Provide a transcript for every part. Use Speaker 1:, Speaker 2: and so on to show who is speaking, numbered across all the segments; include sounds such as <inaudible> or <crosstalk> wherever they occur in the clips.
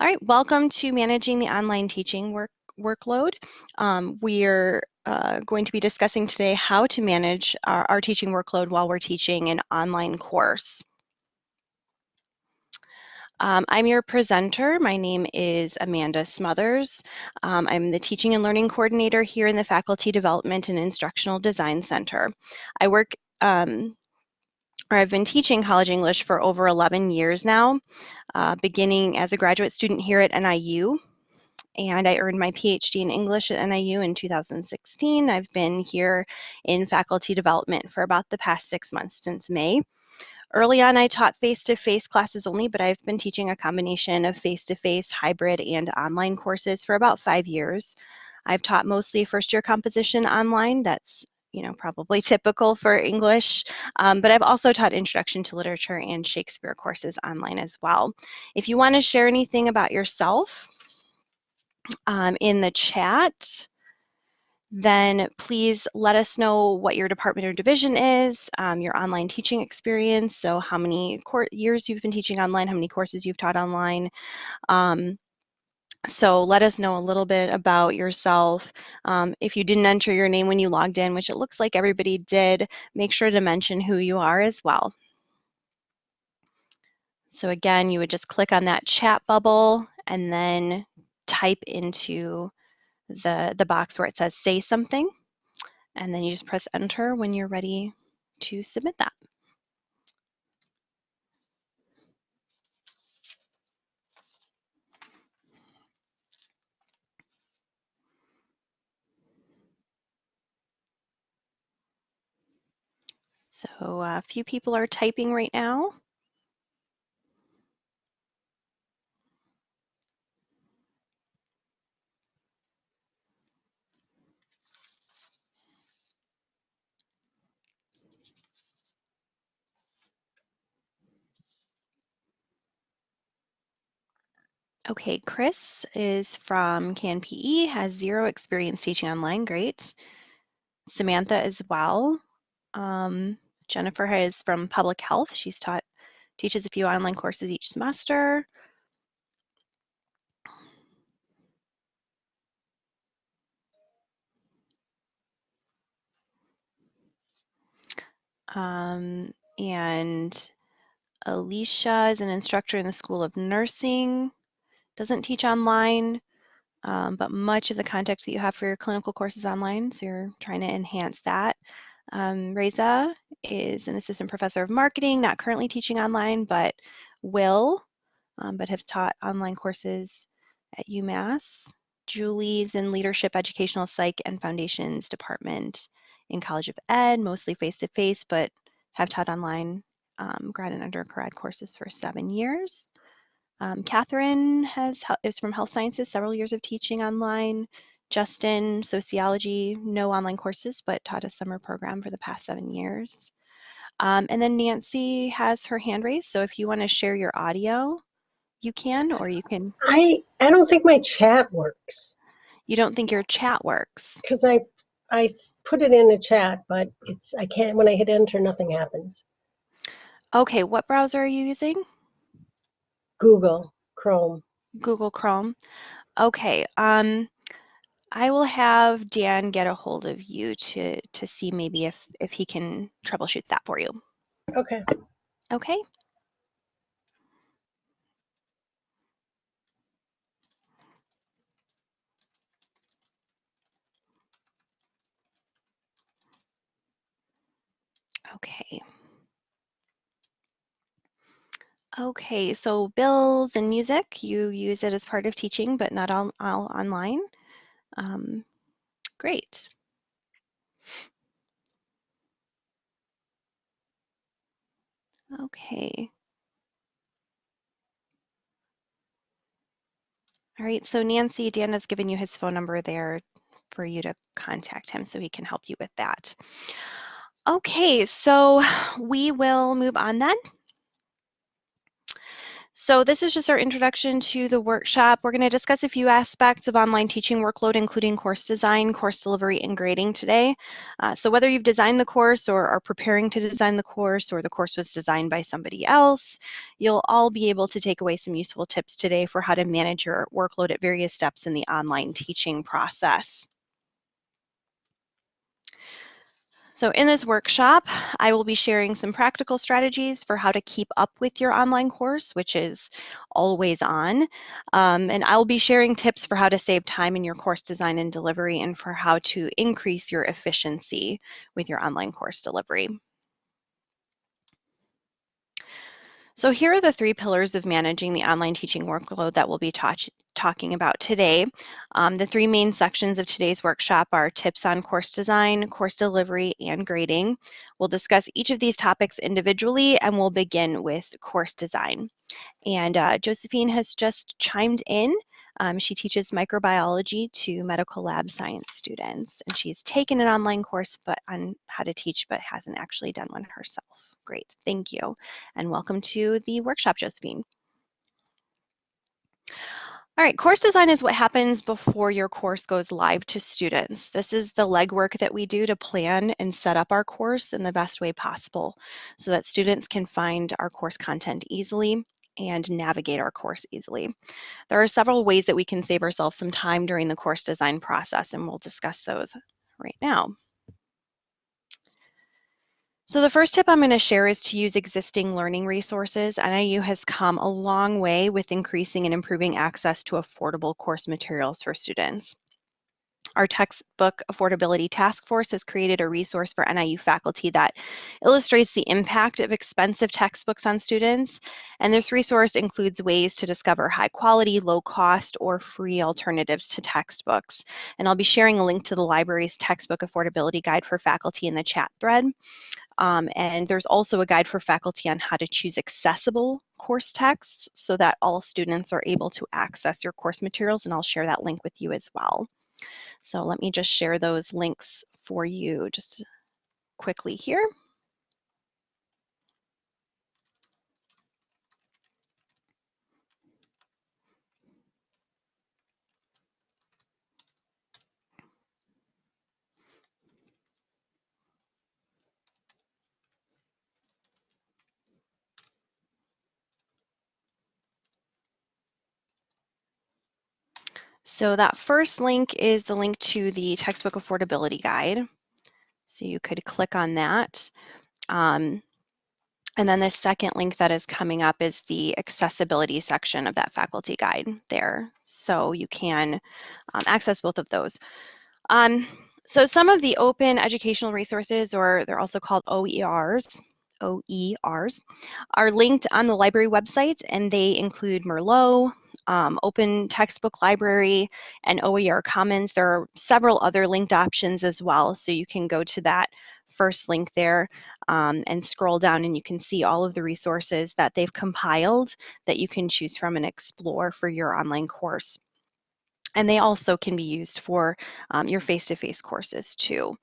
Speaker 1: All right, welcome to Managing the Online Teaching work, Workload. Um, we're uh, going to be discussing today how to manage our, our, teaching workload while we're teaching an online course. Um, I'm your presenter. My name is Amanda Smothers. Um, I'm the Teaching and Learning Coordinator here in the Faculty Development and Instructional Design Center. I work um, I've been teaching college English for over 11 years now, uh, beginning as a graduate student here at NIU. And I earned my PhD in English at NIU in 2016. I've been here in faculty development for about the past six months since May. Early on, I taught face-to-face -face classes only, but I've been teaching a combination of face-to-face, -face, hybrid, and online courses for about five years. I've taught mostly first-year composition online. That's you know, probably typical for English, um, but I've also taught Introduction to Literature and Shakespeare courses online as well. If you want to share anything about yourself um, in the chat, then please let us know what your department or division is, um, your online teaching experience, so how many years you've been teaching online, how many courses you've taught online, um, so let us know a little bit about yourself. Um, if you didn't enter your name when you logged in, which it looks like everybody did, make sure to mention who you are as well. So again, you would just click on that chat bubble and then type into the, the box where it says say something. And then you just press enter when you're ready to submit that. So uh, a few people are typing right now. Okay, Chris is from CanPE, has zero experience teaching online, great. Samantha as well. Um, Jennifer is from public health. She's taught, teaches a few online courses each semester. Um, and Alicia is an instructor in the School of Nursing, doesn't teach online, um, but much of the context that you have for your clinical courses online, so you're trying to enhance that. Um, Reza is an assistant professor of marketing, not currently teaching online, but will, um, but has taught online courses at UMass. Julie's in leadership, educational psych, and foundations department in College of Ed, mostly face-to-face, -face, but have taught online um, grad and undergrad courses for seven years. Um, Catherine has is from health sciences, several years of teaching online. Justin, sociology, no online courses, but taught a summer program for the past seven years. Um, and then Nancy has her hand raised, so if you want to share your audio, you can, or you can.
Speaker 2: I I don't think my chat works.
Speaker 1: You don't think your chat works?
Speaker 2: Because I I put it in the chat, but it's I can't. When I hit enter, nothing happens.
Speaker 1: Okay, what browser are you using?
Speaker 2: Google Chrome.
Speaker 1: Google Chrome. Okay. Um, I will have Dan get a hold of you to to see maybe if if he can troubleshoot that for you.
Speaker 2: Okay.
Speaker 1: Okay. Okay. Okay, so bills and music, you use it as part of teaching, but not all, all online. Um, great. Okay. All right, so Nancy, Dan has given you his phone number there for you to contact him so he can help you with that. Okay, so we will move on then. So this is just our introduction to the workshop. We're going to discuss a few aspects of online teaching workload, including course design, course delivery, and grading today. Uh, so whether you've designed the course or are preparing to design the course or the course was designed by somebody else, you'll all be able to take away some useful tips today for how to manage your workload at various steps in the online teaching process. So in this workshop, I will be sharing some practical strategies for how to keep up with your online course, which is always on. Um, and I'll be sharing tips for how to save time in your course design and delivery and for how to increase your efficiency with your online course delivery. So here are the three pillars of managing the online teaching workload that we'll be talking about today. Um, the three main sections of today's workshop are tips on course design, course delivery, and grading. We'll discuss each of these topics individually and we'll begin with course design. And uh, Josephine has just chimed in. Um, she teaches microbiology to medical lab science students, and she's taken an online course but on how to teach, but hasn't actually done one herself. Great, thank you. And welcome to the workshop, Josephine. All right, course design is what happens before your course goes live to students. This is the legwork that we do to plan and set up our course in the best way possible so that students can find our course content easily and navigate our course easily. There are several ways that we can save ourselves some time during the course design process, and we'll discuss those right now. So the first tip I'm going to share is to use existing learning resources. NIU has come a long way with increasing and improving access to affordable course materials for students. Our textbook affordability task force has created a resource for NIU faculty that illustrates the impact of expensive textbooks on students. And this resource includes ways to discover high quality, low cost, or free alternatives to textbooks. And I'll be sharing a link to the library's textbook affordability guide for faculty in the chat thread. Um, and there's also a guide for faculty on how to choose accessible course texts so that all students are able to access your course materials, and I'll share that link with you as well. So let me just share those links for you just quickly here. So that first link is the link to the textbook affordability guide. So you could click on that. Um, and then the second link that is coming up is the accessibility section of that faculty guide there. So you can um, access both of those. Um, so some of the open educational resources, or they're also called OERs, OERs, are linked on the library website and they include Merlot, um, Open Textbook Library, and OER Commons. There are several other linked options as well, so you can go to that first link there um, and scroll down and you can see all of the resources that they've compiled that you can choose from and explore for your online course. And they also can be used for um, your face-to-face -face courses too.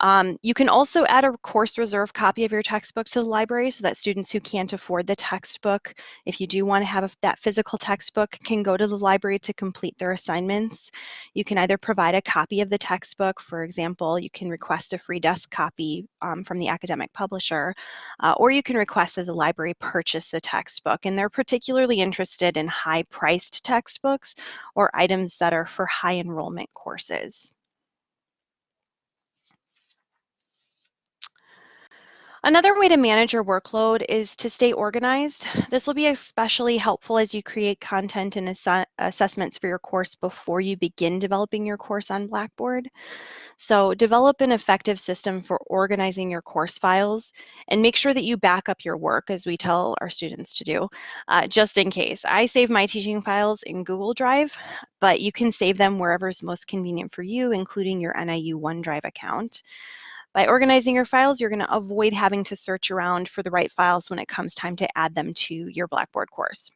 Speaker 1: Um, you can also add a course reserve copy of your textbook to the library so that students who can't afford the textbook, if you do want to have a, that physical textbook, can go to the library to complete their assignments. You can either provide a copy of the textbook, for example, you can request a free desk copy um, from the academic publisher, uh, or you can request that the library purchase the textbook. And they're particularly interested in high-priced textbooks or items that are for high enrollment courses. Another way to manage your workload is to stay organized. <sighs> This will be especially helpful as you create content and ass assessments for your course before you begin developing your course on Blackboard. So develop an effective system for organizing your course files and make sure that you back up your work as we tell our students to do, uh, just in case. I save my teaching files in Google Drive, but you can save them wherever is most convenient for you, including your NIU OneDrive account. By organizing your files, you're going to avoid having to search around for the right files when it comes time to add them to your Blackboard course.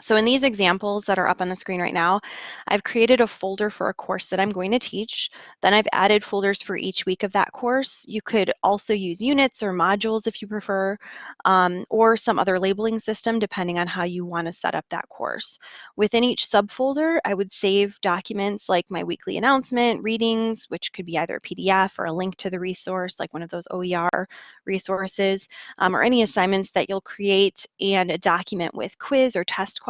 Speaker 1: So in these examples that are up on the screen right now, I've created a folder for a course that I'm going to teach. Then I've added folders for each week of that course. You could also use units or modules if you prefer, um, or some other labeling system depending on how you want to set up that course. Within each subfolder, I would save documents like my weekly announcement, readings, which could be either a PDF or a link to the resource, like one of those OER resources, um, or any assignments that you'll create, and a document with quiz or test questions,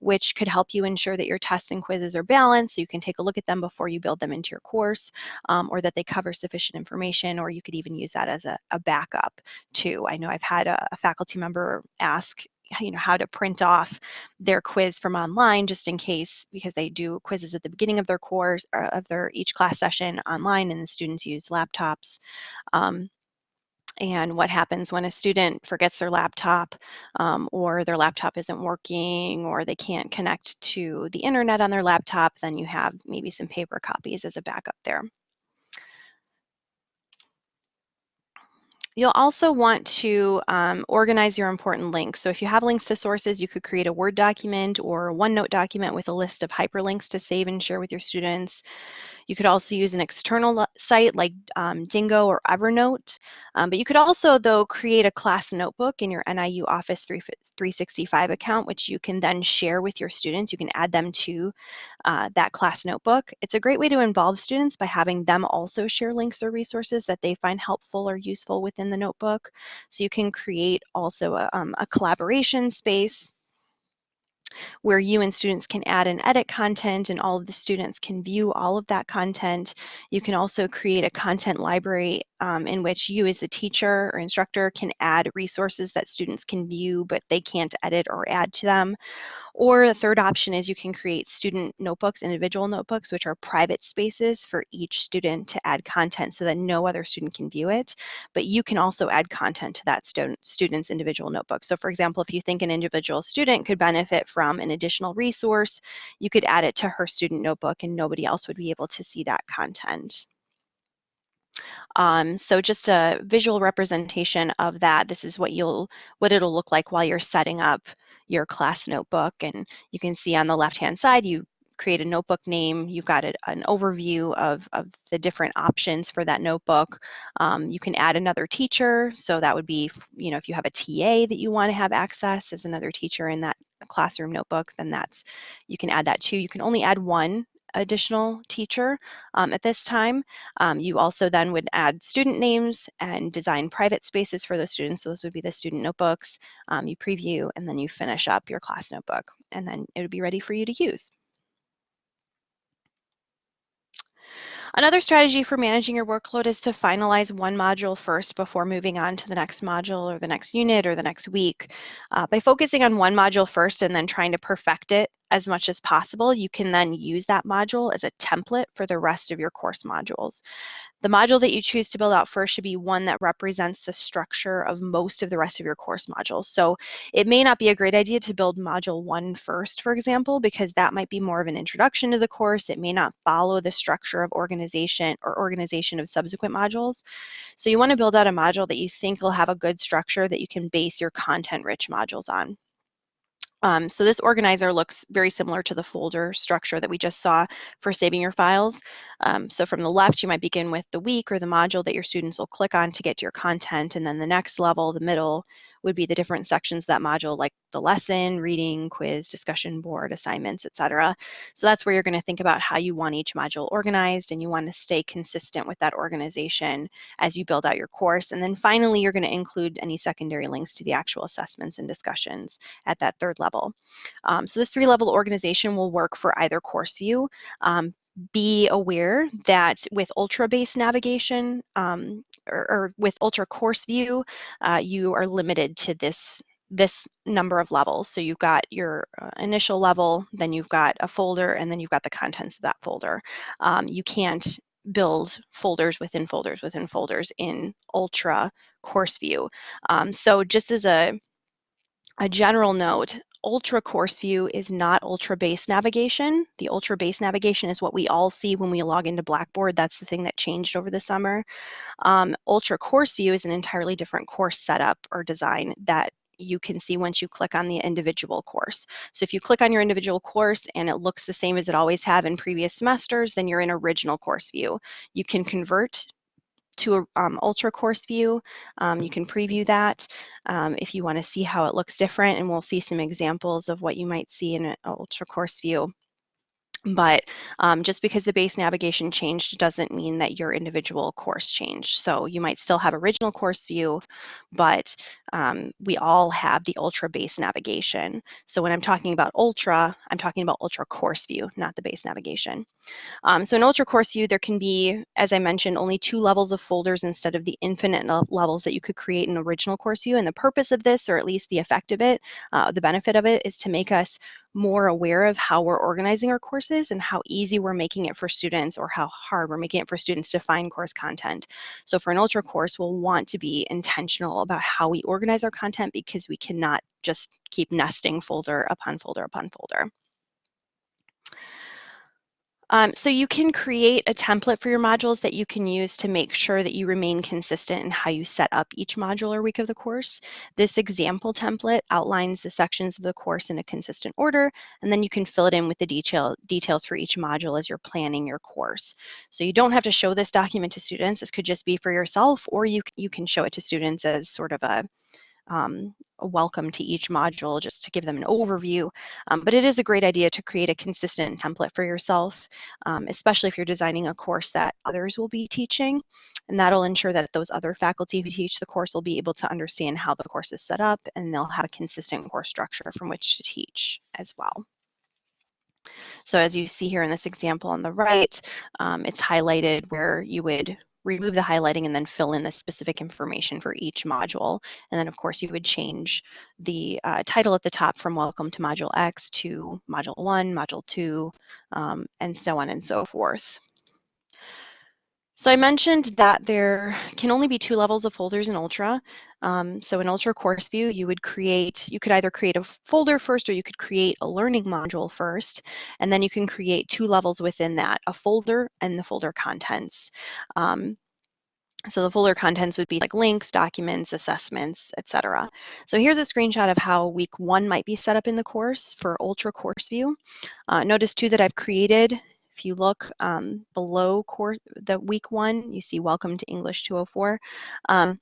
Speaker 1: which could help you ensure that your tests and quizzes are balanced so you can take a look at them before you build them into your course, um, or that they cover sufficient information, or you could even use that as a, a backup too. I know I've had a, a faculty member ask you know how to print off their quiz from online just in case because they do quizzes at the beginning of their course or of their each class session online and the students use laptops um, and what happens when a student forgets their laptop um, or their laptop isn't working or they can't connect to the internet on their laptop, then you have maybe some paper copies as a backup there. You'll also want to um, organize your important links. So if you have links to sources, you could create a Word document or a OneNote document with a list of hyperlinks to save and share with your students. You could also use an external site like um, Diigo or Evernote. Um, but you could also, though, create a class notebook in your NIU Office 365 account, which you can then share with your students. You can add them to uh, that class notebook. It's a great way to involve students by having them also share links or resources that they find helpful or useful within the notebook. So you can create also a, um, a collaboration space where you and students can add and edit content and all of the students can view all of that content. You can also create a content library um, in which you as the teacher or instructor can add resources that students can view but they can't edit or add to them. Or the third option is you can create student notebooks, individual notebooks, which are private spaces for each student to add content so that no other student can view it. But you can also add content to that student, student's individual notebook. So for example, if you think an individual student could benefit from an additional resource, you could add it to her student notebook and nobody else would be able to see that content. Um, so just a visual representation of that. This is what you'll what it'll look like while you're setting up your class notebook. And you can see on the left-hand side, you create a notebook name, you've got a, an overview of, of the different options for that notebook. Um, you can add another teacher, so that would be, you know, if you have a TA that you want to have access as another teacher in that classroom notebook, then that's, you can add that too. You can only add one additional teacher um, at this time. Um, you also then would add student names and design private spaces for those students. So those would be the student notebooks. Um, you preview and then you finish up your class notebook and then it would be ready for you to use. Another strategy for managing your workload is to finalize one module first before moving on to the next module or the next unit or the next week. Uh, by focusing on one module first and then trying to perfect it as much as possible, you can then use that module as a template for the rest of your course modules. The module that you choose to build out first should be one that represents the structure of most of the rest of your course modules. So it may not be a great idea to build module one first, for example, because that might be more of an introduction to the course. It may not follow the structure of organization or organization of subsequent modules. So you want to build out a module that you think will have a good structure that you can base your content-rich modules on. Um, so this organizer looks very similar to the folder structure that we just saw for saving your files. Um, so from the left, you might begin with the week or the module that your students will click on to get to your content. And then the next level, the middle, would be the different sections of that module, like the lesson, reading, quiz, discussion board, assignments, etc. So that's where you're going to think about how you want each module organized, and you want to stay consistent with that organization as you build out your course. And then finally, you're going to include any secondary links to the actual assessments and discussions at that third level. Um, so this three-level organization will work for either course view. Um, be aware that with ultra-based navigation um, or, or, with ultra course view, uh, you are limited to this this number of levels. So you've got your uh, initial level, then you've got a folder, and then you've got the contents of that folder. Um, you can't build folders within folders within folders in ultra course view. Um, so just as a a general note, ultra course view is not ultra base navigation. The ultra base navigation is what we all see when we log into Blackboard. That's the thing that changed over the summer. Um, ultra course view is an entirely different course setup or design that you can see once you click on the individual course. So if you click on your individual course and it looks the same as it always have in previous semesters, then you're in original course view. You can convert to a um, ultra course view. Um, you can preview that um, if you want to see how it looks different and we'll see some examples of what you might see in an ultra course view. But um, just because the base navigation changed doesn't mean that your individual course changed. So you might still have original course view, but um, we all have the ultra base navigation. So when I'm talking about ultra, I'm talking about ultra course view, not the base navigation. Um, so in Ultra Course View, there can be, as I mentioned, only two levels of folders instead of the infinite levels that you could create in original course view. And the purpose of this, or at least the effect of it, uh, the benefit of it, is to make us more aware of how we're organizing our courses and how easy we're making it for students or how hard we're making it for students to find course content. So for an Ultra course, we'll want to be intentional about how we organize our content because we cannot just keep nesting folder upon folder upon folder. Um, so you can create a template for your modules that you can use to make sure that you remain consistent in how you set up each module or week of the course. This example template outlines the sections of the course in a consistent order, and then you can fill it in with the detail, details for each module as you're planning your course. So you don't have to show this document to students. This could just be for yourself, or you, you can show it to students as sort of a um, a welcome to each module just to give them an overview. Um, but it is a great idea to create a consistent template for yourself, um, especially if you're designing a course that others will be teaching. And that'll ensure that those other faculty who teach the course will be able to understand how the course is set up and they'll have a consistent course structure from which to teach as well. So as you see here in this example on the right, um, it's highlighted where you would remove the highlighting and then fill in the specific information for each module. And then of course you would change the uh, title at the top from welcome to module X to module one, module two, um, and so on and so forth. So I mentioned that there can only be two levels of folders in Ultra. Um, so in Ultra Course View, you would create, you could either create a folder first or you could create a learning module first, and then you can create two levels within that, a folder and the folder contents. Um, so the folder contents would be like links, documents, assessments, etc. So here's a screenshot of how week one might be set up in the course for Ultra Course View. Uh, notice too that I've created if you look um, below course, the week one, you see Welcome to English 204. Um,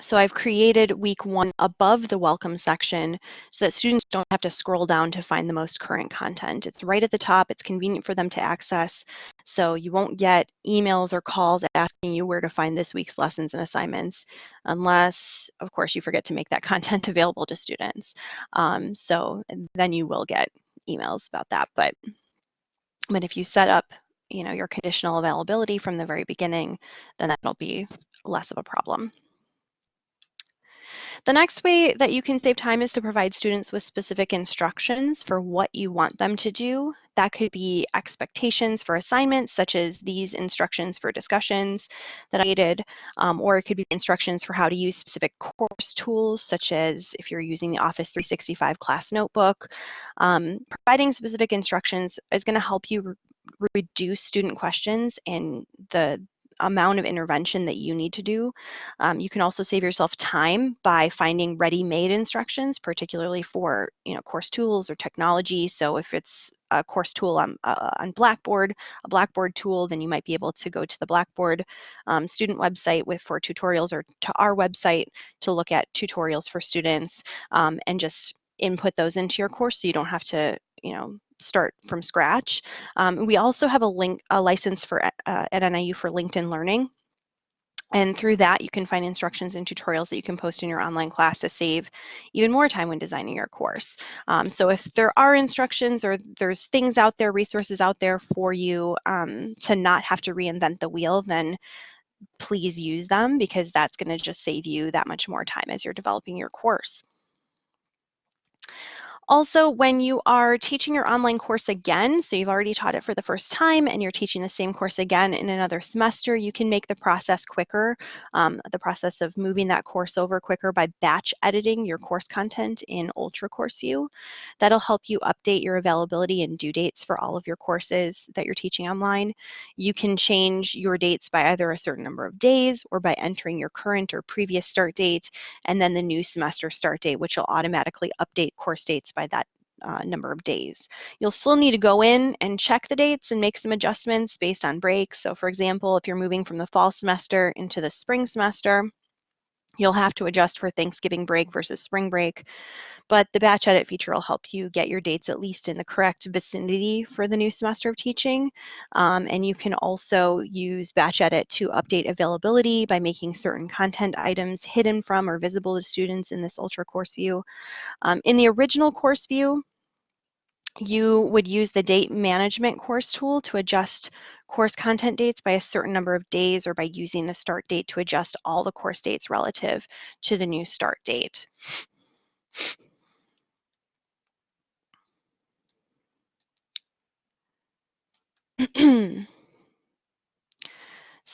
Speaker 1: so I've created week one above the welcome section so that students don't have to scroll down to find the most current content. It's right at the top. It's convenient for them to access. So you won't get emails or calls asking you where to find this week's lessons and assignments unless, of course, you forget to make that <laughs> content available to students. Um, so then you will get emails about that. But, but if you set up you know, your conditional availability from the very beginning, then that'll be less of a problem. The next way that you can save time is to provide students with specific instructions for what you want them to do. That could be expectations for assignments, such as these instructions for discussions that I did, um, or it could be instructions for how to use specific course tools, such as if you're using the Office 365 class notebook. Um, providing specific instructions is going to help you re reduce student questions and the amount of intervention that you need to do. Um, you can also save yourself time by finding ready-made instructions, particularly for you know course tools or technology. So if it's a course tool on, uh, on Blackboard, a Blackboard tool, then you might be able to go to the Blackboard um, student website with for tutorials or to our website to look at tutorials for students um, and just input those into your course so you don't have to you know start from scratch. Um, we also have a link, a license for uh, at NIU for LinkedIn Learning. And through that, you can find instructions and tutorials that you can post in your online class to save even more time when designing your course. Um, so if there are instructions or there's things out there, resources out there for you um, to not have to reinvent the wheel, then please use them because that's going to just save you that much more time as you're developing your course. Also, when you are teaching your online course again, so you've already taught it for the first time and you're teaching the same course again in another semester, you can make the process quicker, um, the process of moving that course over quicker by batch editing your course content in Ultra Course View. That'll help you update your availability and due dates for all of your courses that you're teaching online. You can change your dates by either a certain number of days or by entering your current or previous start date and then the new semester start date, which will automatically update course dates by that uh, number of days. You'll still need to go in and check the dates and make some adjustments based on breaks. So for example, if you're moving from the fall semester into the spring semester, you'll have to adjust for Thanksgiving break versus spring break. But the batch edit feature will help you get your dates at least in the correct vicinity for the new semester of teaching. Um, and you can also use batch edit to update availability by making certain content items hidden from or visible to students in this Ultra course view. Um, in the original course view, you would use the date management course tool to adjust course content dates by a certain number of days or by using the start date to adjust all the course dates relative to the new start date. <clears throat>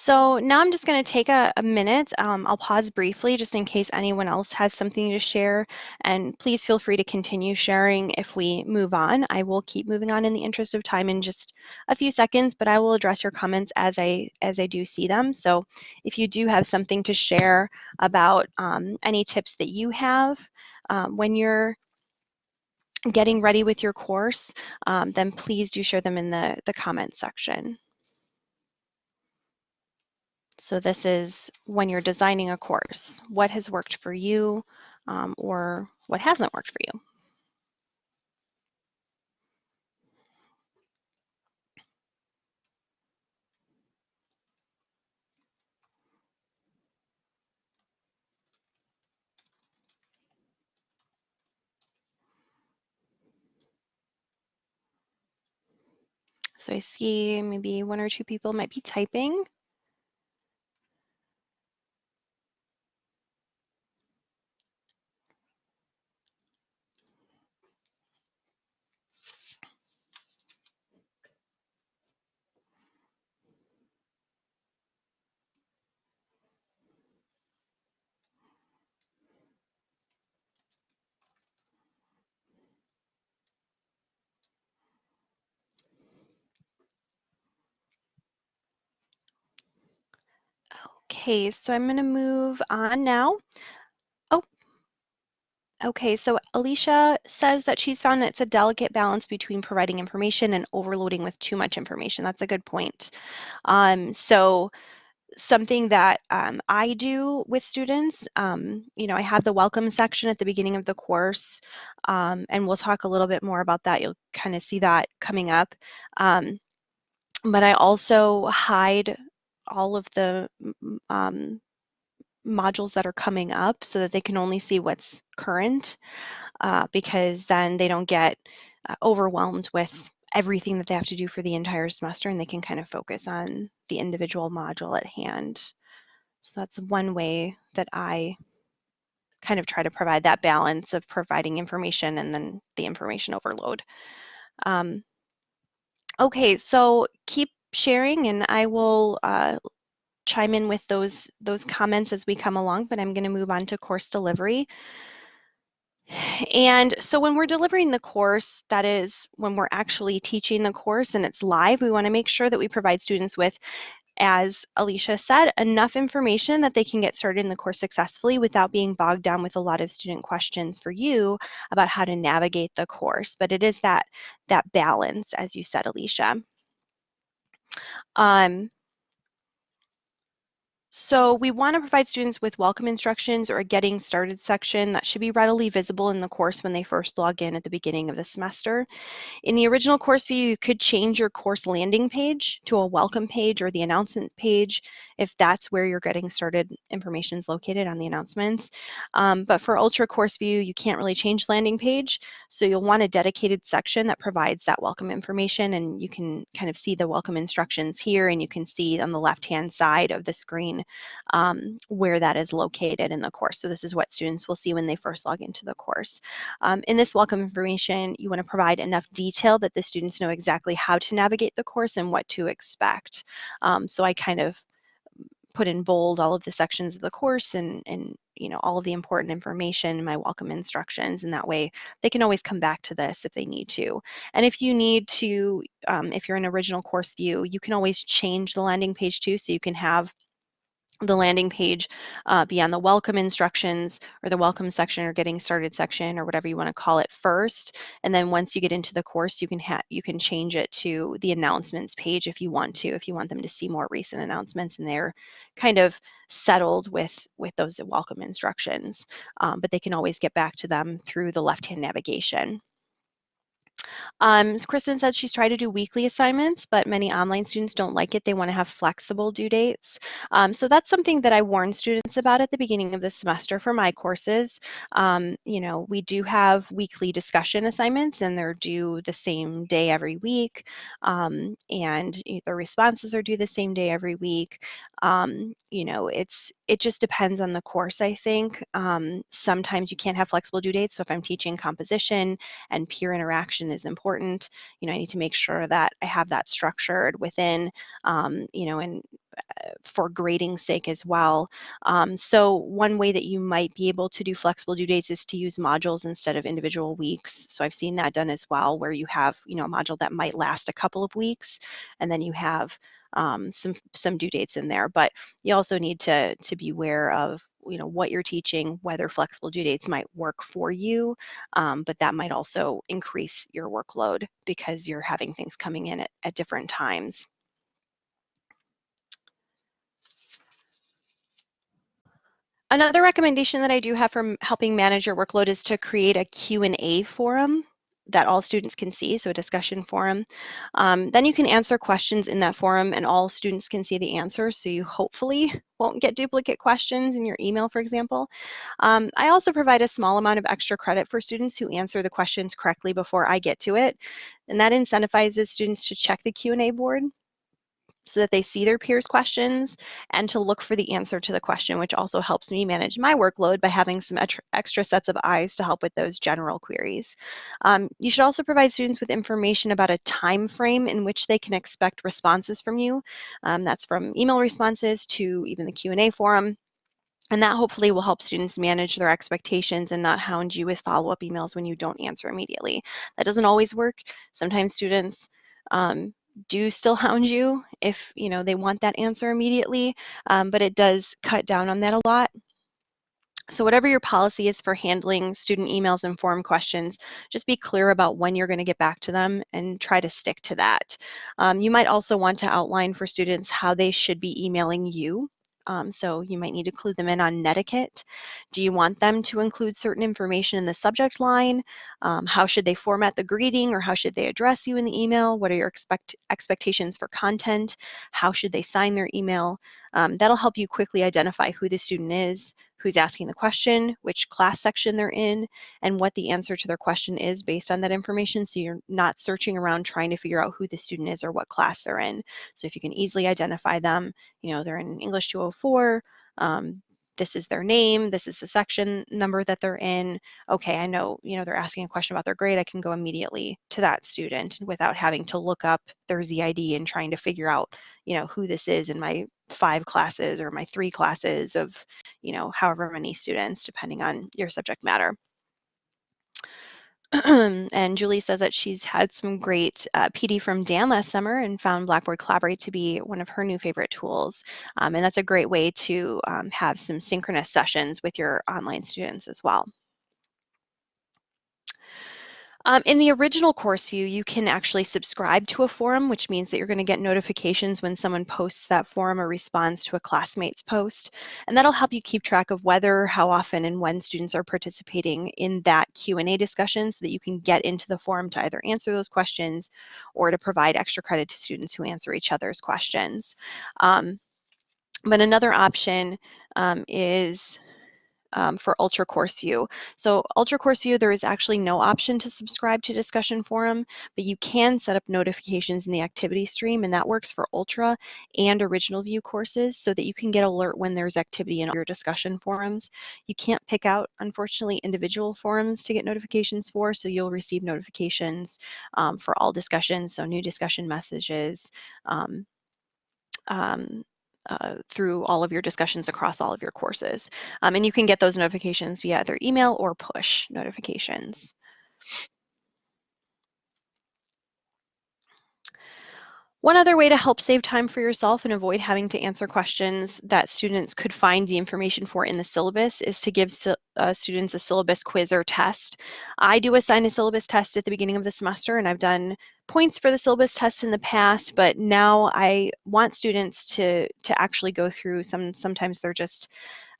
Speaker 1: So now I'm just going to take a, a minute. Um, I'll pause briefly just in case anyone else has something to share. And please feel free to continue sharing if we move on. I will keep moving on in the interest of time in just a few seconds, but I will address your comments as I as I do see them. So if you do have something to share about um, any tips that you have um, when you're getting ready with your course, um, then please do share them in the, the comment section. So this is when you're designing a course, what has worked for you um, or what hasn't worked for you. So I see maybe one or two people might be typing. Okay, so I'm going to move on now. Oh, okay. So Alicia says that she's found it's a delicate balance between providing information and overloading with too much information. That's a good point. Um, so something that um, I do with students, um, you know, I have the welcome section at the beginning of the course, um, and we'll talk a little bit more about that. You'll kind of see that coming up. Um, but I also hide all of the um, modules that are coming up so that they can only see what's current uh, because then they don't get uh, overwhelmed with everything that they have to do for the entire semester and they can kind of focus on the individual module at hand. So that's one way that I kind of try to provide that balance of providing information and then the information overload. Um, okay, so keep sharing and I will uh, chime in with those, those comments as we come along, but I'm going to move on to course delivery. And so when we're delivering the course, that is when we're actually teaching the course and it's live, we want to make sure that we provide students with, as Alicia said, enough information that they can get started in the course successfully without being bogged down with a lot of student questions for you about how to navigate the course. But it is that, that balance, as you said, Alicia. Um, so we want to provide students with welcome instructions or a getting started section that should be readily visible in the course when they first log in at the beginning of the semester. In the original course view, you could change your course landing page to a welcome page or the announcement page if that's where your getting started information is located on the announcements. Um, but for Ultra Course View, you can't really change landing page, so you'll want a dedicated section that provides that welcome information and you can kind of see the welcome instructions here and you can see on the left-hand side of the screen um, where that is located in the course. So this is what students will see when they first log into the course. Um, in this welcome information, you want to provide enough detail that the students know exactly how to navigate the course and what to expect. Um, so I kind of put in bold all of the sections of the course and, and you know all of the important information my welcome instructions and that way they can always come back to this if they need to and if you need to um, if you're in original course view you can always change the landing page too so you can have the landing page uh, be on the welcome instructions or the welcome section or getting started section or whatever you want to call it first. And then once you get into the course you can have you can change it to the announcements page if you want to if you want them to see more recent announcements and they're kind of settled with with those welcome instructions. Um, but they can always get back to them through the left hand navigation um, Kristen said she's tried to do weekly assignments, but many online students don't like it. They want to have flexible due dates. Um, so that's something that I warn students about at the beginning of the semester for my courses. Um, you know, we do have weekly discussion assignments and they're due the same day every week. Um, and the responses are due the same day every week. Um, you know, it's it just depends on the course, I think. Um, sometimes you can't have flexible due dates. So if I'm teaching composition and peer interaction is important, you know, I need to make sure that I have that structured within, um, you know, and uh, for grading sake as well. Um, so one way that you might be able to do flexible due dates is to use modules instead of individual weeks. So I've seen that done as well, where you have, you know, a module that might last a couple of weeks, and then you have um, some some due dates in there. But you also need to to be aware of you know what you're teaching, whether flexible due dates might work for you, um, but that might also increase your workload because you're having things coming in at, at different times. Another recommendation that I do have for helping manage your workload is to create a Q&A forum that all students can see, so a discussion forum. Um, then you can answer questions in that forum and all students can see the answers, so you hopefully won't get duplicate questions in your email, for example. Um, I also provide a small amount of extra credit for students who answer the questions correctly before I get to it, and that incentivizes students to check the Q&A board so that they see their peers' questions and to look for the answer to the question, which also helps me manage my workload by having some extra sets of eyes to help with those general queries. Um, you should also provide students with information about a time frame in which they can expect responses from you. Um, that's from email responses to even the Q&A forum. And that hopefully will help students manage their expectations and not hound you with follow-up emails when you don't answer immediately. That doesn't always work. Sometimes students um, do still hound you if you know they want that answer immediately, um, but it does cut down on that a lot. So whatever your policy is for handling student emails and form questions, just be clear about when you're going to get back to them and try to stick to that. Um, you might also want to outline for students how they should be emailing you um, so you might need to clue them in on netiquette. Do you want them to include certain information in the subject line? Um, how should they format the greeting or how should they address you in the email? What are your expect expectations for content? How should they sign their email? Um, that'll help you quickly identify who the student is, who's asking the question, which class section they're in, and what the answer to their question is based on that information. So you're not searching around trying to figure out who the student is or what class they're in. So if you can easily identify them, you know, they're in English 204, um, this is their name, this is the section number that they're in. Okay, I know, you know, they're asking a question about their grade. I can go immediately to that student without having to look up their ZID and trying to figure out, you know, who this is in my five classes or my three classes of, you know, however many students, depending on your subject matter. <clears throat> and Julie says that she's had some great uh, PD from Dan last summer and found Blackboard Collaborate to be one of her new favorite tools. Um, and that's a great way to um, have some synchronous sessions with your online students as well. Um, in the original course view, you can actually subscribe to a forum, which means that you're going to get notifications when someone posts that forum or responds to a classmate's post. And that'll help you keep track of whether, how often, and when students are participating in that Q&A discussion so that you can get into the forum to either answer those questions or to provide extra credit to students who answer each other's questions. Um, but another option um, is um, for Ultra Course View. So Ultra Course View, there is actually no option to subscribe to discussion forum, but you can set up notifications in the activity stream, and that works for Ultra and Original View courses so that you can get alert when there's activity in your discussion forums. You can't pick out, unfortunately, individual forums to get notifications for, so you'll receive notifications um, for all discussions, so new discussion messages, um, um, uh, through all of your discussions across all of your courses. Um, and you can get those notifications via either email or push notifications. One other way to help save time for yourself and avoid having to answer questions that students could find the information for in the syllabus is to give uh, students a syllabus quiz or test. I do assign a syllabus test at the beginning of the semester and I've done points for the syllabus test in the past, but now I want students to, to actually go through some, sometimes they're just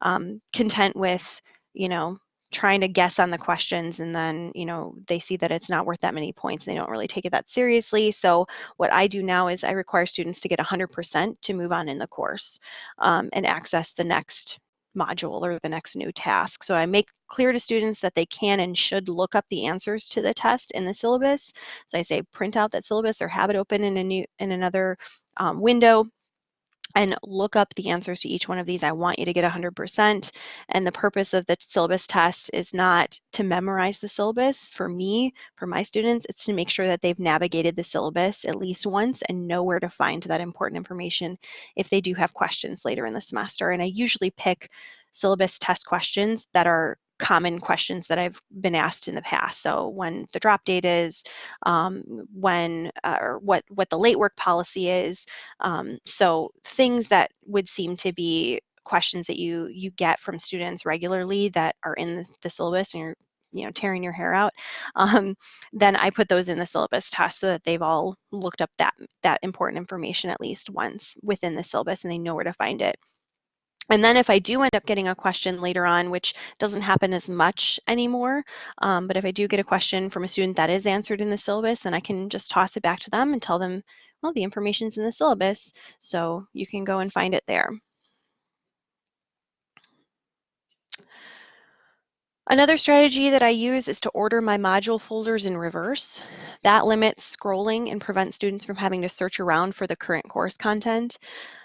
Speaker 1: um, content with, you know, trying to guess on the questions and then you know they see that it's not worth that many points and they don't really take it that seriously. So what i do now is i require students to get 100% to move on in the course um, and access the next module or the next new task. So i make clear to students that they can and should look up the answers to the test in the syllabus. So i say print out that syllabus or have it open in a new in another um, window and look up the answers to each one of these. I want you to get 100%. And the purpose of the syllabus test is not to memorize the syllabus. For me, for my students, it's to make sure that they've navigated the syllabus at least once and know where to find that important information if they do have questions later in the semester. And I usually pick syllabus test questions that are common questions that I've been asked in the past. So when the drop date is, um, when uh, or what what the late work policy is. Um, so things that would seem to be questions that you you get from students regularly that are in the, syllabus and you're you know tearing your hair out <laughs> um, then i put those in the syllabus test so that they've all looked up that that important information at least once within the syllabus and they know where to find it and then if I do end up getting a question later on, which doesn't happen as much anymore, um, but if I do get a question from a student that is answered in the syllabus, then I can just toss it back to them and tell them, well, the information's in the syllabus, so you can go and find it there. Another strategy that I use is to order my module folders in reverse. That limits scrolling and prevents students from having to search around for the current course content.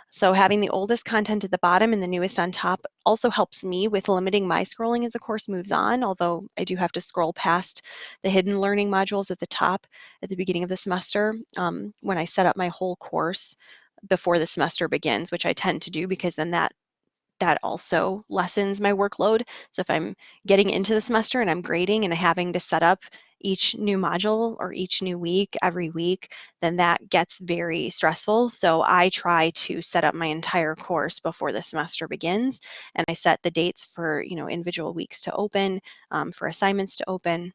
Speaker 1: So having the oldest content at the bottom and the newest on top also helps me with limiting my scrolling as the course moves on, although I do have to scroll past the hidden learning modules at the top at the beginning of the semester um, when I set up my whole course before the semester begins, which I tend to do because then that that also lessens my workload. So if I'm getting into the semester and I'm grading and having to set up each new module or each new week every week, then that gets very stressful. So I try to set up my entire course before the semester begins and I set the dates for you know individual weeks to open, um, for assignments to open.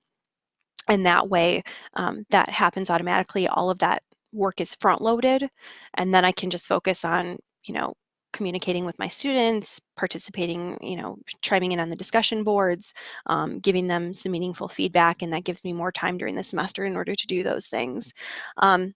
Speaker 1: And that way um, that happens automatically. All of that work is front loaded and then I can just focus on you know communicating with my students, participating, you know, chiming in on the discussion boards, um, giving them some meaningful feedback, and that gives me more time during the semester in order to do those things. Um,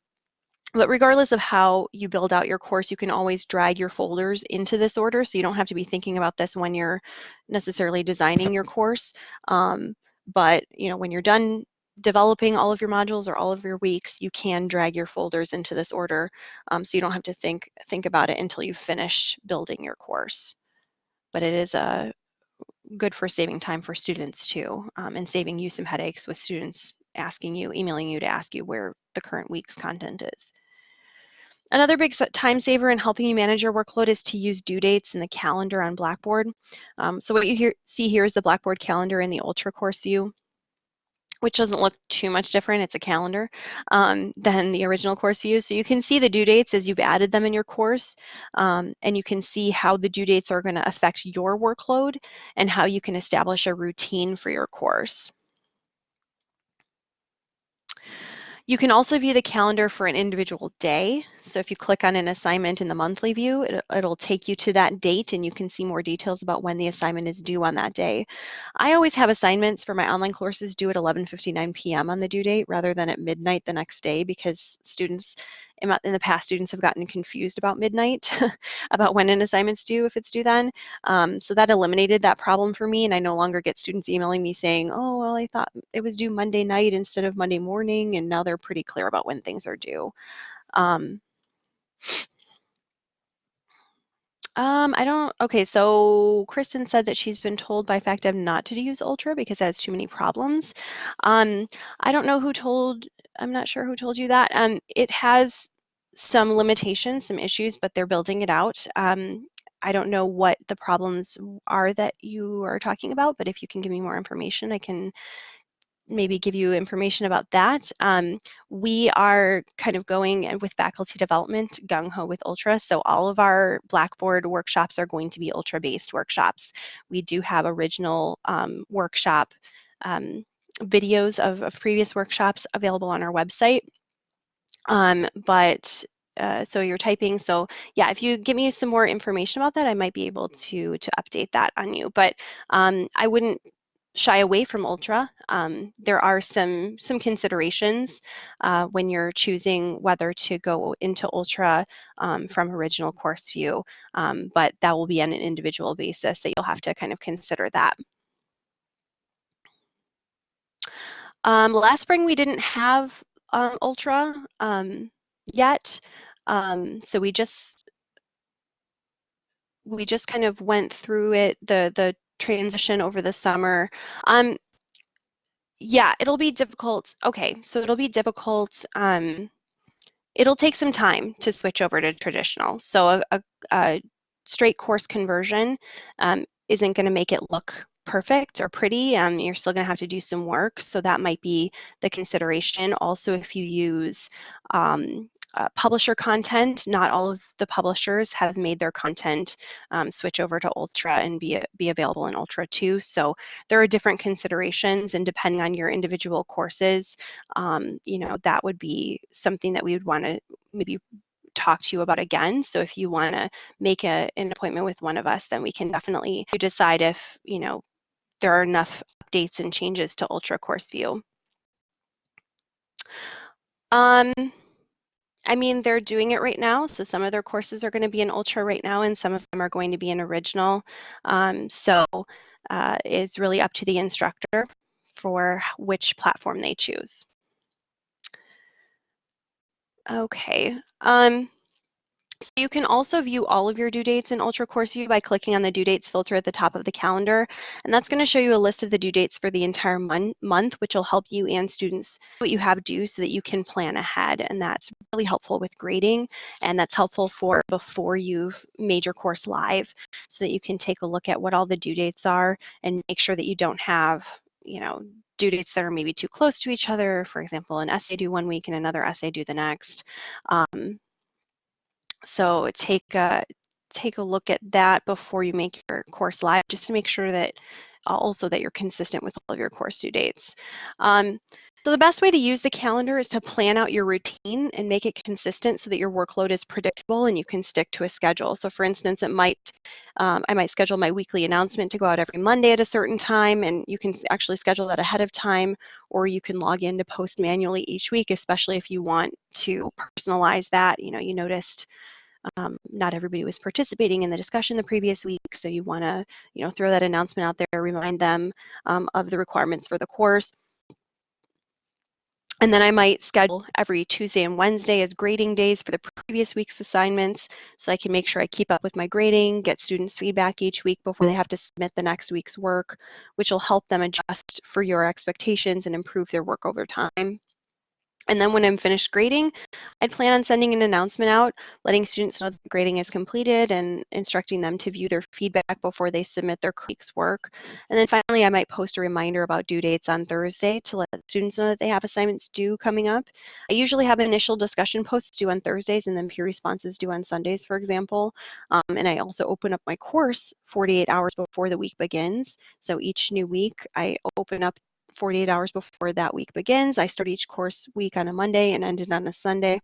Speaker 1: but regardless of how you build out your course, you can always drag your folders into this order, so you don't have to be thinking about this when you're necessarily designing your course. Um, but you know, when you're done developing all of your modules or all of your weeks, you can drag your folders into this order um, so you don't have to think, think about it until you've finished building your course. But it is a good for saving time for students too um, and saving you some headaches with students asking you, emailing you to ask you where the current week's content is. Another big time saver in helping you manage your workload is to use due dates in the calendar on Blackboard. Um, so what you hear, see here is the Blackboard calendar in the Ultra course view which doesn't look too much different, it's a calendar, um, than the original course view. So you can see the due dates as you've added them in your course, um, and you can see how the due dates are going to affect your workload and how you can establish a routine for your course. You can also view the calendar for an individual day. So if you click on an assignment in the monthly view, it, will take you to that date and you can see more details about when the assignment is due on that day. I always have assignments for my online courses due at 11.59 p.m. on the due date rather than at midnight the next day because students in, the past, students have gotten confused about midnight, <laughs> about when an assignment's due, if it's due then. Um, so that eliminated that problem for me, and I no longer get students emailing me saying, oh, well, I thought it was due Monday night instead of Monday morning, and now they're pretty clear about when things are due. Um, um, I don't, okay, so Kristen said that she's been told by FacDev not to use Ultra because it has too many problems. Um, I don't know who told, I'm not sure who told you that. Um, it has some limitations, some issues, but they're building it out. Um, I don't know what the problems are that you are talking about, but if you can give me more information, I can maybe give you information about that. Um, we are kind of going with faculty development gung ho with Ultra. So all of our Blackboard workshops are going to be Ultra based workshops. We do have original um, workshop um, videos of, of, previous workshops available on our website. Um, but uh, so you're typing. So yeah, if you give me some more information about that, I might be able to to update that on you. But um, I wouldn't shy away from ultra. Um, there are some some considerations uh, when you're choosing whether to go into ultra um, from original course view, um, but that will be on an individual basis that you'll have to kind of consider that. Um, last spring we didn't have um, ultra um, yet, so we just we just kind of went through it the the transition over the summer. Um, yeah, it'll be difficult. Okay, so it'll be difficult. Um, it'll take some time to switch over to traditional. So a, a, a straight course conversion um, isn't going to make it look perfect or pretty. Um, you're still going to have to do some work. So that might be the consideration. Also, if you use um, uh, publisher content. Not all of the publishers have made their content um, switch over to Ultra and be, be available in Ultra too. So there are different considerations and depending on your individual courses, um, you know, that would be something that we would want to maybe talk to you about again. So if you want to make a, an appointment with one of us, then we can definitely decide if, you know, there are enough updates and changes to Ultra Course View. Um, I mean, they're doing it right now. So some of their courses are going to be in Ultra right now, and some of them are going to be in Original. Um, so uh, it's really up to the instructor for which platform they choose. Okay. Um, you can also view all of your due dates in Ultra Course View by clicking on the due dates filter at the top of the calendar. And that's going to show you a list of the due dates for the entire mon month, which will help you and students what you have due so that you can plan ahead. And that's really helpful with grading. And that's helpful for before you've made your course live so that you can take a look at what all the due dates are and make sure that you don't have, you know, due dates that are maybe too close to each other. For example, an essay due one week and another essay due the next. Um, so take a, take a look at that before you make your course live, just to make sure that also that you're consistent with all of your course due dates. Um, so the best way to use the calendar is to plan out your routine and make it consistent so that your workload is predictable and you can stick to a schedule. So for instance, it might, um, I might schedule my weekly announcement to go out every Monday at a certain time and you can actually schedule that ahead of time or you can log in to post manually each week, especially if you want to personalize that. You know, you noticed um, not everybody was participating in the discussion the previous week, so you want to, you know, throw that announcement out there, remind them um, of the requirements for the course. And then I might schedule every Tuesday and Wednesday as grading days for the previous week's assignments so I can make sure I keep up with my grading, get students feedback each week before they have to submit the next week's work, which will help them adjust for your expectations and improve their work over time. And then when I'm finished grading, I'd plan on sending an announcement out, letting students know that grading is completed and instructing them to view their feedback before they submit their week's work. And then finally, I might post a reminder about due dates on Thursday to let students know that they have assignments due coming up. I usually have initial discussion posts due on Thursdays and then peer responses due on Sundays, for example. Um, and I also open up my course 48 hours before the week begins. So each new week, I open up 48 hours before that week begins. I start each course week on a Monday and end it on a Sunday.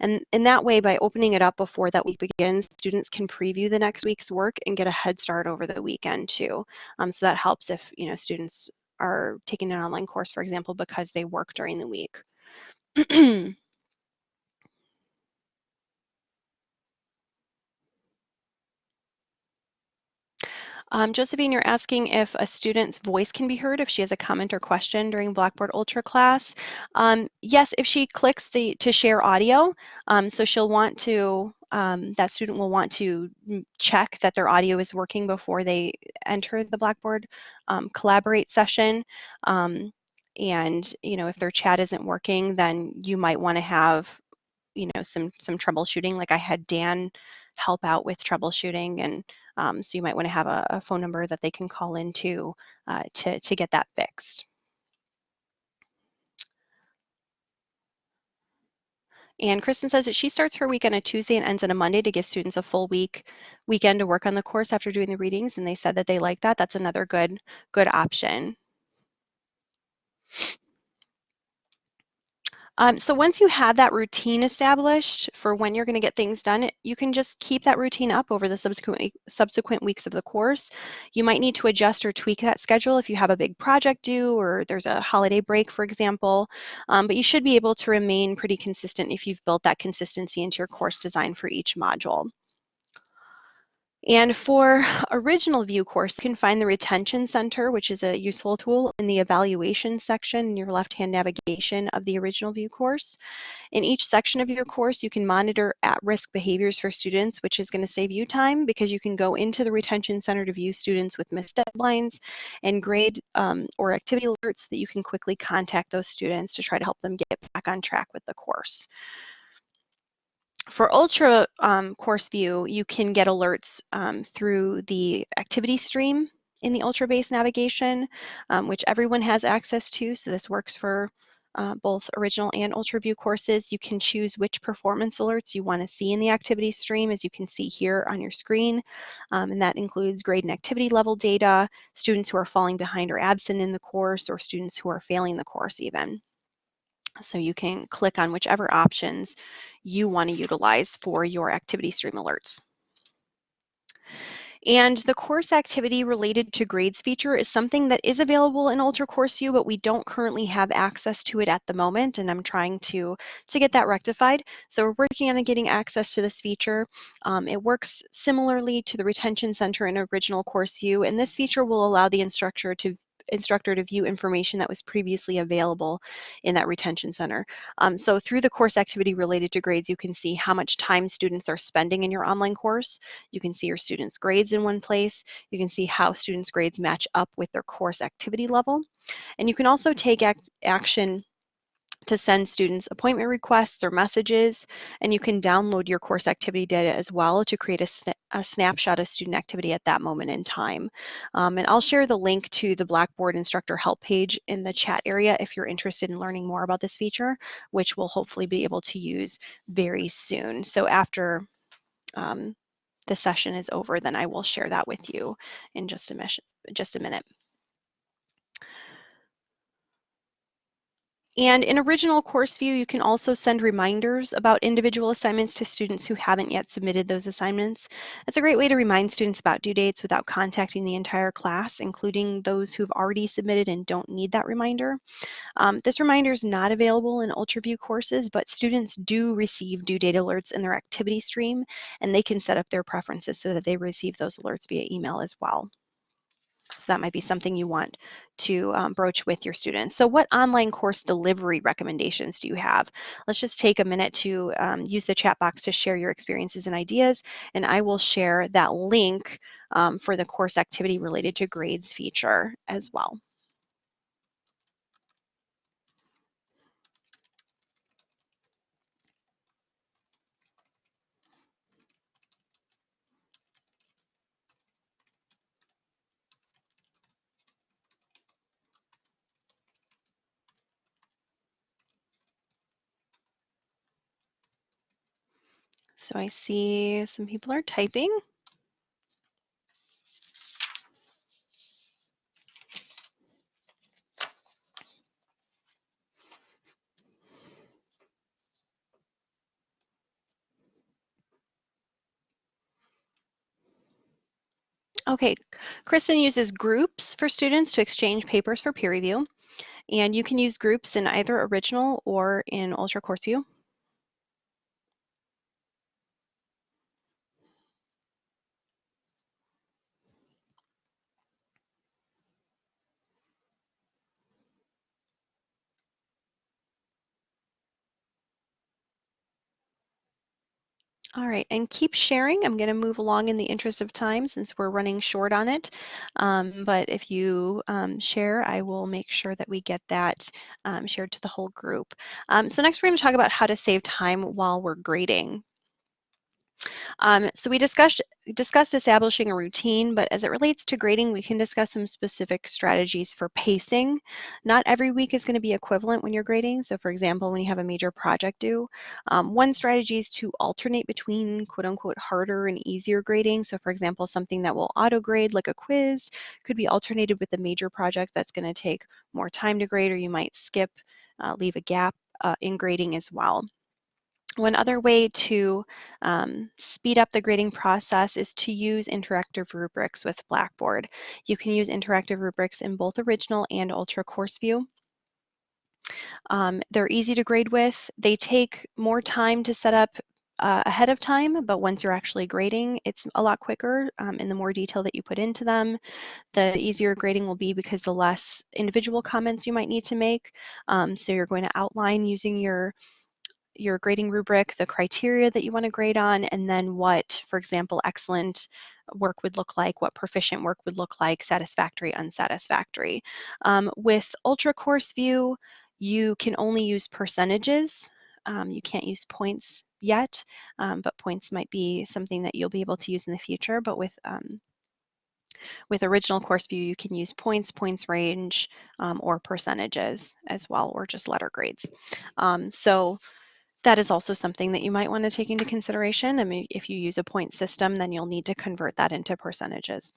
Speaker 1: And in that way, by opening it up before that week begins, students can preview the next week's work and get a head start over the weekend too. Um, so that helps if you know students are taking an online course, for example, because they work during the week. <clears throat> Um, Josephine, you're asking if a student's voice can be heard if she has a comment or question during Blackboard Ultra class. Um, yes, if she clicks the to share audio, um, so she'll want to, um, that student will want to check that their audio is working before they enter the Blackboard um, Collaborate session. Um, and, you know, if their chat isn't working, then you might want to have, you know, some some troubleshooting. Like I had Dan help out with troubleshooting and um, so you might want to have a, a, phone number that they can call into uh, to, to get that fixed. And Kristen says that she starts her week on a Tuesday and ends on a Monday to give students a full week weekend to work on the course after doing the readings. And they said that they like that. That's another good good option. Um, so once you have that routine established for when you're going to get things done, you can just keep that routine up over the subsequent, subsequent weeks of the course. You might need to adjust or tweak that schedule if you have a big project due or there's a holiday break, for example. Um, but you should be able to remain pretty consistent if you've built that consistency into your course design for each module. And for original view course, you can find the retention center, which is a useful tool in the evaluation section in your left-hand navigation of the original view course. In each section of your course, you can monitor at-risk behaviors for students, which is going to save you time because you can go into the retention center to view students with missed deadlines and grade um, or activity alerts so that you can quickly contact those students to try to help them get back on track with the course for Ultra um, Course View, you can get alerts um, through the activity stream in the Ultra Base navigation, um, which everyone has access to. So this works for uh, both original and Ultra View courses. You can choose which performance alerts you want to see in the activity stream, as you can see here on your screen. Um, and that includes grade and activity level data, students who are falling behind or absent in the course, or students who are failing the course even. So you can click on whichever options you want to utilize for your activity stream alerts. And the course activity related to grades feature is something that is available in Ultra Course View, but we don't currently have access to it at the moment, and I'm trying to, to get that rectified. So we're working on getting access to this feature. Um, it works similarly to the Retention Center in Original Course View, and this feature will allow the instructor to instructor to view information that was previously available in that retention center. Um, so through the course activity related to grades, you can see how much time students are spending in your online course. You can see your students' grades in one place. You can see how students' grades match up with their course activity level. And you can also take act action to send students appointment requests or messages, and you can download your course activity data as well to create a, sna a snapshot of student activity at that moment in time. Um, and I'll share the link to the Blackboard instructor help page in the chat area if you're interested in learning more about this feature, which we'll hopefully be able to use very soon. So after um, the session is over, then I will share that with you in just a, just a minute. And in Original Course View, you can also send reminders about individual assignments to students who haven't yet submitted those assignments. It's a great way to remind students about due dates without contacting the entire class, including those who've already submitted and don't need that reminder. Um, this reminder is not available in UltraView courses, but students do receive due date alerts in their activity stream, and they can set up their preferences so that they receive those alerts via email as well. So that might be something you want to um, broach with your students. So what online course delivery recommendations do you have? Let's just take a minute to um, use the chat box to share your experiences and ideas, and I will share that link um, for the course activity related to grades feature as well. So I see some people are typing. Okay, Kristen uses groups for students to exchange papers for peer review. And you can use groups in either original or in Ultra Course View. All right, and keep sharing. I'm going to move along in the interest of time since we're running short on it. Um, but if you um, share, I will make sure that we get that um, shared to the whole group. Um, so next we're going to talk about how to save time while we're grading. Um, so we discussed, discussed establishing a routine, but as it relates to grading, we can discuss some specific strategies for pacing. Not every week is going to be equivalent when you're grading. So for example, when you have a major project due, um, one strategy is to alternate between quote unquote harder and easier grading. So for example, something that will auto grade like a quiz could be alternated with a major project that's going to take more time to grade or you might skip, uh, leave a gap uh, in grading as well. One other way to um, speed up the grading process is to use interactive rubrics with Blackboard. You can use interactive rubrics in both original and ultra course view. Um, they're easy to grade with. They take more time to set up uh, ahead of time, but once you're actually grading, it's a lot quicker um, and the more detail that you put into them, the easier grading will be because the less individual comments you might need to make. Um, so you're going to outline using your your grading rubric, the criteria that you want to grade on, and then what, for example, excellent work would look like, what proficient work would look like, satisfactory, unsatisfactory. Um, with Ultra Course View, you can only use percentages. Um, you can't use points yet, um, but points might be something that you'll be able to use in the future. But with um, with original course view, you can use points, points range, um, or percentages as well, or just letter grades. Um, so that is also something that you might want to take into consideration. I mean, if you use a point system, then you'll need to convert that into percentages.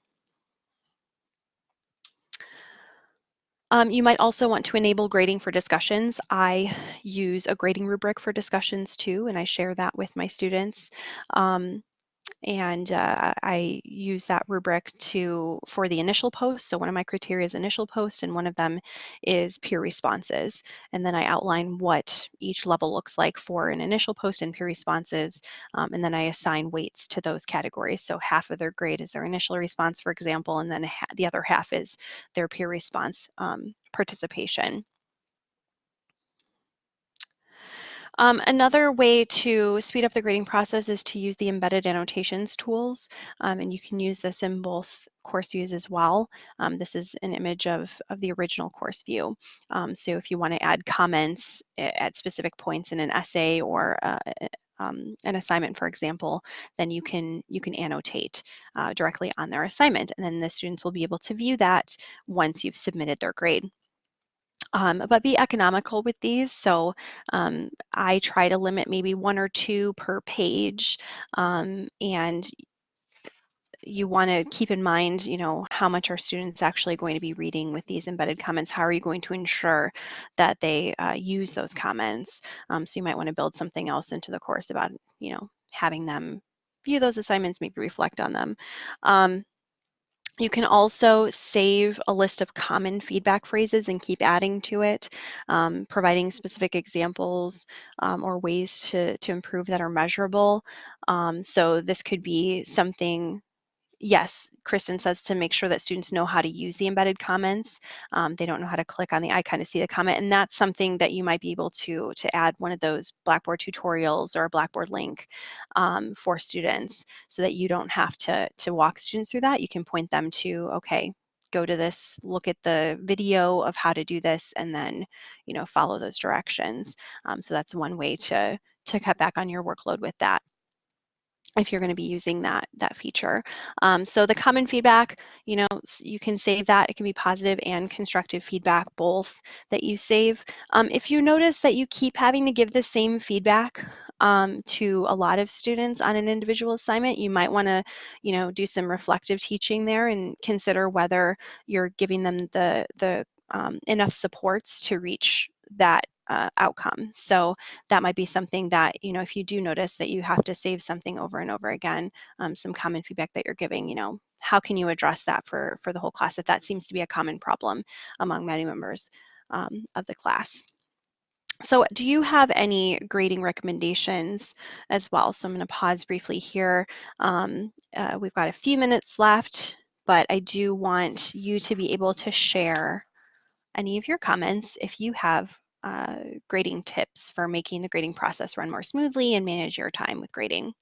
Speaker 1: Um, you might also want to enable grading for discussions. I use a grading rubric for discussions too, and I share that with my students. Um, and uh, I use that rubric to for the initial post. So one of my criteria is initial post, and one of them is peer responses. And then I outline what each level looks like for an initial post and peer responses, um, and then I assign weights to those categories. So half of their grade is their initial response, for example, and then the other half is their peer response um, participation. Um, another way to speed up the grading process is to use the embedded annotations tools, um, and you can use this in both course views as well. Um, this is an image of, of the original course view. Um, so if you want to add comments at specific points in an essay or uh, um, an assignment, for example, then you can you can annotate uh, directly on their assignment, and then the students will be able to view that once you've submitted their grade. Um, but be economical with these. So um, I try to limit maybe one or two per page um, and you want to keep in mind, you know, how much are students actually going to be reading with these embedded comments? How are you going to ensure that they uh, use those comments? Um, so you might want to build something else into the course about, you know, having them view those assignments, maybe reflect on them. You can also save a list of common feedback phrases and keep adding to it, um, providing specific examples um, or ways to, to improve that are measurable. Um, so this could be something yes, Kristen says to make sure that students know how to use the embedded comments. Um, they don't know how to click on the icon to see the comment, and that's something that you might be able to, to add one of those Blackboard tutorials or a Blackboard link um, for students so that you don't have to, to walk students through that. You can point them to, okay, go to this, look at the video of how to do this, and then, you know, follow those directions. Um, so that's one way to, to cut back on your workload with that if you're going to be using that that feature. Um, so the common feedback, you know, you can save that. It can be positive and constructive feedback, both that you save. Um, if you notice that you keep having to give the same feedback um, to a lot of students on an individual assignment, you might want to, you know, do some reflective teaching there and consider whether you're giving them the the um, enough supports to reach that uh, outcome. So that might be something that, you know, if you do notice that you have to save something over and over again, um, some common feedback that you're giving, you know, how can you address that for, for the whole class if that seems to be a common problem among many members um, of the class. So do you have any grading recommendations as well? So I'm going to pause briefly here. Um, uh, we've got a few minutes left, but I do want you to be able to share any of your comments if you have uh, grading tips for making the grading process run more smoothly and manage your time with grading.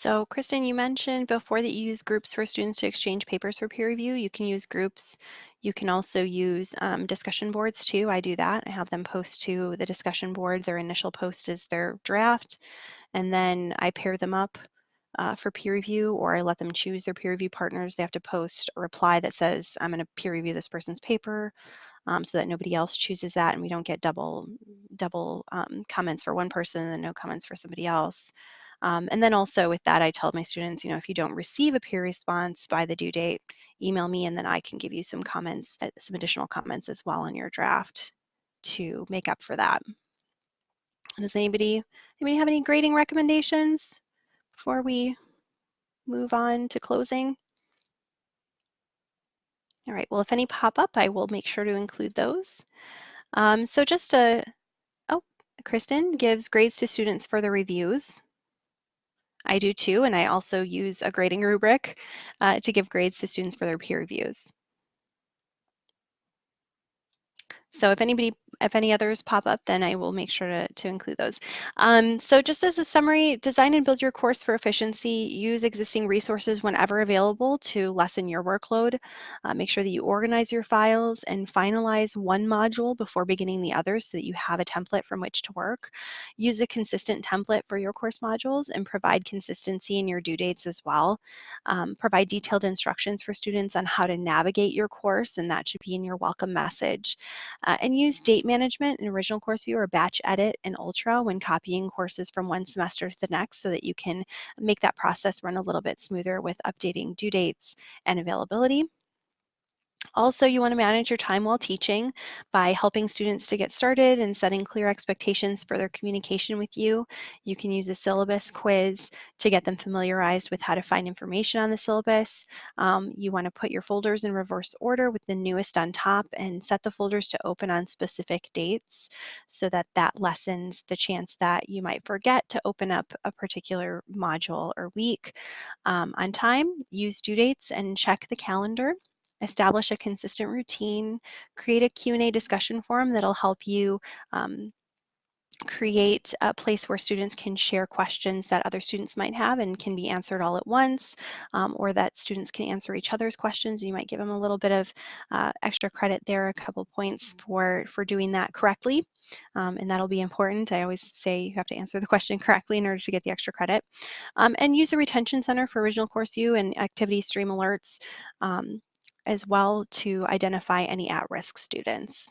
Speaker 1: So Kristen, you mentioned before that you use groups for students to exchange papers for peer review. You can use groups. You can also use um, discussion boards too. I do that. I have them post to the discussion board. Their initial post is their draft, and then I pair them up uh, for peer review or I let them choose their peer review partners. They have to post a reply that says, I'm going to peer review this person's paper um, so that nobody else chooses that and we don't get double, double um, comments for one person and no comments for somebody else. Um, and then also with that, I tell my students, you know, if you don't receive a peer response by the due date, email me and then I can give you some comments, uh, some additional comments as well on your draft to make up for that. Does anybody, anybody have any grading recommendations before we move on to closing? All right, well, if any pop up, I will make sure to include those. Um, so just a, oh, Kristen gives grades to students for the reviews. I do too, and I also use a grading rubric uh, to give grades to students for their peer reviews. So if anybody if any others pop up, then I will make sure to, to include those. Um, so just as a summary, design and build your course for efficiency. Use existing resources whenever available to lessen your workload. Uh, make sure that you organize your files and finalize one module before beginning the others so that you have a template from which to work. Use a consistent template for your course modules and provide consistency in your due dates as well. Um, provide detailed instructions for students on how to navigate your course and that should be in your welcome message. Uh, and use date management in original course view or batch edit in Ultra when copying courses from one semester to the next so that you can make that process run a little bit smoother with updating due dates and availability. Also, you want to manage your time while teaching by helping students to get started and setting clear expectations for their communication with you. You can use a syllabus quiz to get them familiarized with how to find information on the syllabus. Um, you want to put your folders in reverse order with the newest on top and set the folders to open on specific dates so that that lessens the chance that you might forget to open up a particular module or week. Um, on time, use due dates and check the calendar establish a consistent routine, create a Q&A discussion forum that'll help you um, create a place where students can share questions that other students might have and can be answered all at once, um, or that students can answer each other's questions. You might give them a little bit of uh, extra credit there, a couple points for, for doing that correctly. Um, and that'll be important. I always say you have to answer the question <laughs> correctly in order to get the extra credit. Um, and use the Retention Center for Original Course View and Activity Stream Alerts um, as well to identify any at-risk students.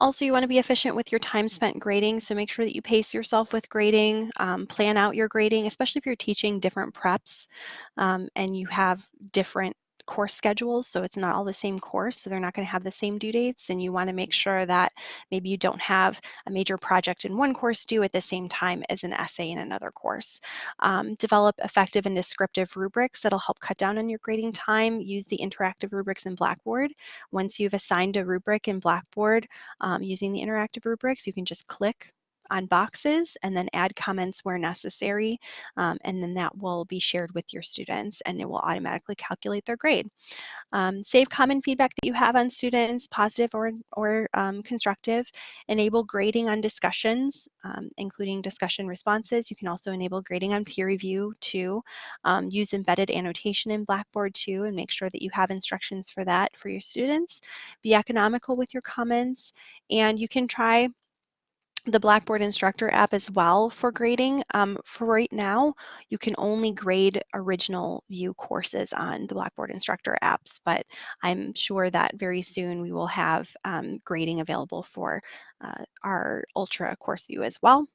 Speaker 1: Also, you want to be efficient with your time spent grading, so make sure that you pace yourself with grading, um, plan out your grading, especially if you're teaching different preps um, and you have different course schedules, so it's not all the same course, so they're not going to have the same due dates, and you want to make sure that maybe you don't have a major project in one course due at the same time as an essay in another course. Um, develop effective and descriptive rubrics that'll help cut down on your grading time. Use the interactive rubrics in Blackboard. Once you've assigned a rubric in Blackboard um, using the interactive rubrics, you can just click on boxes and then add comments where necessary. Um, and then that will be shared with your students and it will automatically calculate their grade. Um, save common feedback that you have on students, positive or, or um, constructive. Enable grading on discussions, um, including discussion responses. You can also enable grading on peer review too. Um, use embedded annotation in Blackboard too and make sure that you have instructions for that for your students. Be economical with your comments and you can try the Blackboard Instructor app as well for grading. Um, for right now, you can only grade original view courses on the Blackboard Instructor apps, but I'm sure that very soon we will have um, grading available for uh, our Ultra course view as well.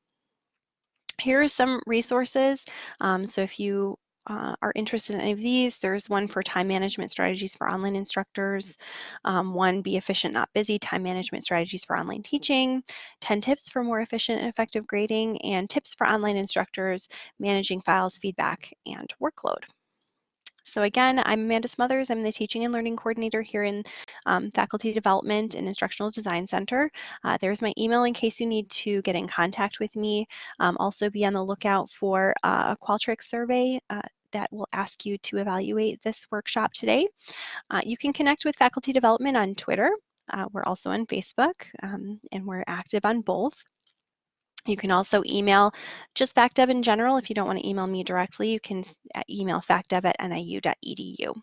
Speaker 1: Here are some resources. Um, so if you uh, are interested in any of these, there's one for time management strategies for online instructors, um, one be efficient, not busy, time management strategies for online teaching, 10 tips for more efficient and effective grading, and tips for online instructors managing files, feedback, and workload. So again, I'm Amanda Smothers. I'm the Teaching and Learning Coordinator here in um, Faculty Development and Instructional Design Center. Uh, there's my email in case you need to get in contact with me. Um, also be on the lookout for uh, a Qualtrics survey uh, that will ask you to evaluate this workshop today. Uh, you can connect with faculty development on Twitter. Uh, we're also on Facebook um, and we're active on both. You can also email just FacDev in general. If you don't want to email me directly, you can uh, email facdev at niu.edu.